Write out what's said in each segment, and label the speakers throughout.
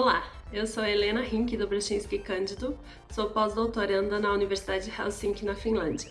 Speaker 1: Olá, eu sou Helena Rink do Brushinski Cândido, sou pós-doutoranda na Universidade de Helsinki, na Finlândia.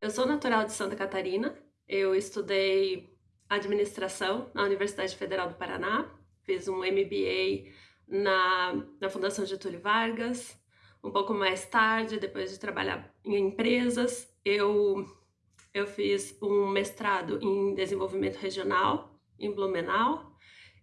Speaker 1: Eu sou natural de Santa Catarina, eu estudei administração na Universidade Federal do Paraná, fiz um MBA na, na Fundação Getúlio Vargas, um pouco mais tarde, depois de trabalhar em empresas, eu, eu fiz um mestrado em desenvolvimento regional em Blumenau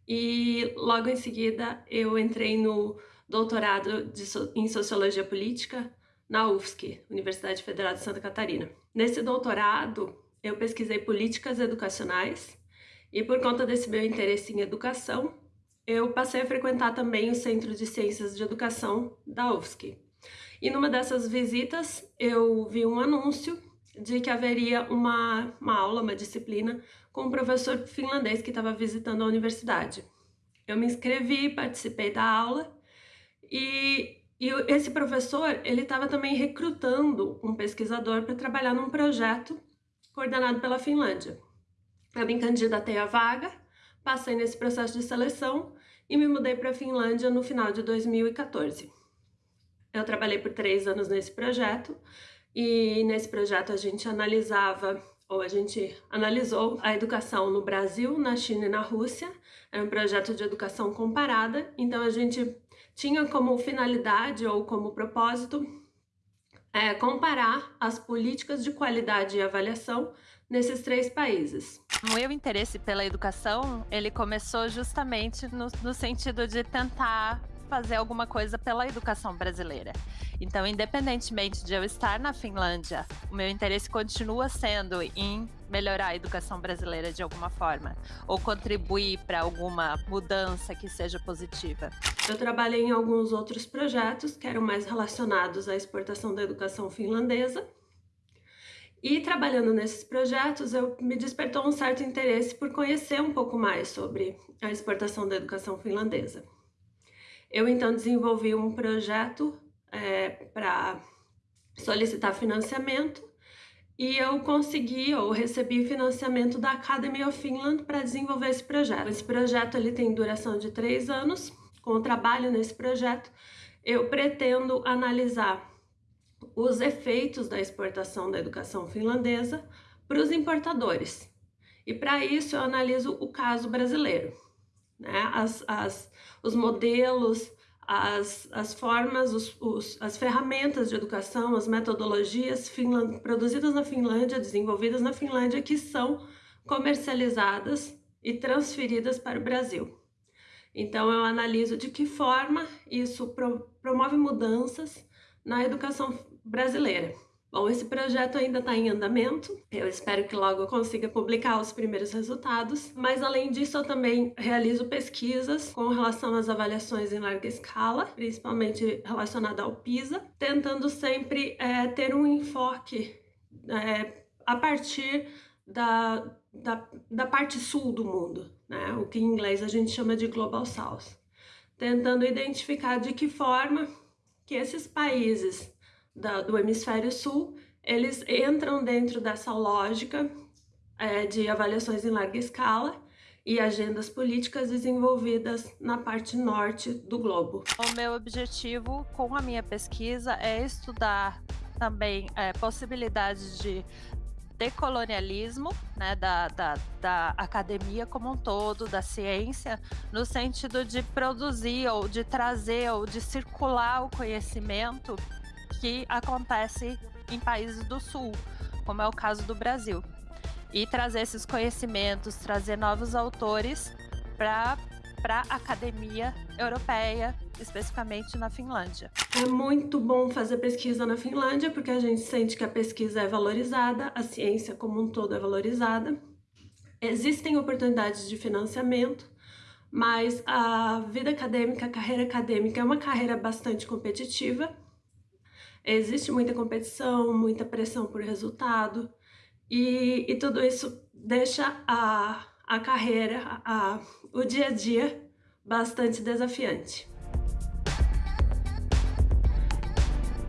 Speaker 1: e logo em seguida eu entrei no doutorado de, em Sociologia Política na UFSC, Universidade Federal de Santa Catarina. Nesse doutorado, eu pesquisei políticas educacionais e por conta desse meu interesse em educação, eu passei a frequentar também o Centro de Ciências de Educação da UFSC. E numa dessas visitas eu vi um anúncio de que haveria uma, uma aula, uma disciplina, com um professor finlandês que estava visitando a universidade. Eu me inscrevi, participei da aula e, e esse professor ele estava também recrutando um pesquisador para trabalhar num projeto coordenado pela Finlândia. Eu me candidatei à vaga, passei nesse processo de seleção e me mudei para a Finlândia no final de 2014. Eu trabalhei por três anos nesse projeto e nesse projeto a gente analisava ou a gente analisou a educação no Brasil, na China e na Rússia. Era um projeto de educação comparada, então a gente tinha como finalidade ou como propósito é, comparar as políticas de qualidade e avaliação nesses três países.
Speaker 2: O meu interesse pela educação, ele começou justamente no, no sentido de tentar fazer alguma coisa pela educação brasileira. Então, independentemente de eu estar na Finlândia, o meu interesse continua sendo em melhorar a educação brasileira de alguma forma, ou contribuir para alguma mudança que seja positiva.
Speaker 1: Eu trabalhei em alguns outros projetos que eram mais relacionados à exportação da educação finlandesa, e trabalhando nesses projetos, eu me despertou um certo interesse por conhecer um pouco mais sobre a exportação da educação finlandesa. Eu então desenvolvi um projeto é, para solicitar financiamento e eu consegui ou recebi financiamento da Academy of Finland para desenvolver esse projeto. Esse projeto ele tem duração de três anos. Com o trabalho nesse projeto, eu pretendo analisar os efeitos da exportação da educação finlandesa para os importadores. E para isso eu analiso o caso brasileiro né? as, as, os modelos, as, as formas, os, os, as ferramentas de educação, as metodologias Finland, produzidas na Finlândia, desenvolvidas na Finlândia, que são comercializadas e transferidas para o Brasil. Então eu analiso de que forma isso pro, promove mudanças na educação brasileira. Bom, esse projeto ainda está em andamento, eu espero que logo eu consiga publicar os primeiros resultados, mas além disso eu também realizo pesquisas com relação às avaliações em larga escala, principalmente relacionada ao PISA, tentando sempre é, ter um enfoque é, a partir da, da, da parte sul do mundo, né? o que em inglês a gente chama de Global South, tentando identificar de que forma que esses países da, do hemisfério sul, eles entram dentro dessa lógica é, de avaliações em larga escala e agendas políticas desenvolvidas na parte norte do globo.
Speaker 2: O meu objetivo com a minha pesquisa é estudar também é, possibilidades de decolonialismo né, da, da, da academia como um todo, da ciência, no sentido de produzir ou de trazer ou de circular o conhecimento que acontece em países do sul, como é o caso do Brasil. E trazer esses conhecimentos, trazer novos autores para para a academia europeia, especificamente na Finlândia.
Speaker 1: É muito bom fazer pesquisa na Finlândia, porque a gente sente que a pesquisa é valorizada, a ciência como um todo é valorizada. Existem oportunidades de financiamento, mas a vida acadêmica, a carreira acadêmica é uma carreira bastante competitiva, Existe muita competição, muita pressão por resultado e, e tudo isso deixa a, a carreira, a, o dia a dia bastante desafiante.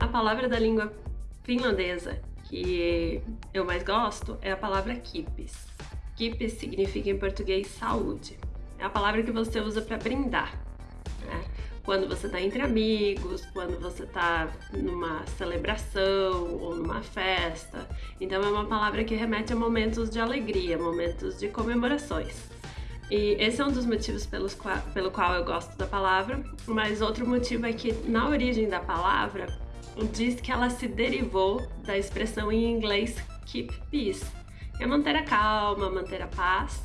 Speaker 1: A palavra da língua finlandesa que eu mais gosto é a palavra kipis. Kipis significa em português saúde. É a palavra que você usa para brindar. Quando você está entre amigos, quando você está numa celebração ou numa festa. Então é uma palavra que remete a momentos de alegria, momentos de comemorações. E esse é um dos motivos pelos pelo qual eu gosto da palavra, mas outro motivo é que na origem da palavra diz que ela se derivou da expressão em inglês keep peace, é manter a calma, manter a paz.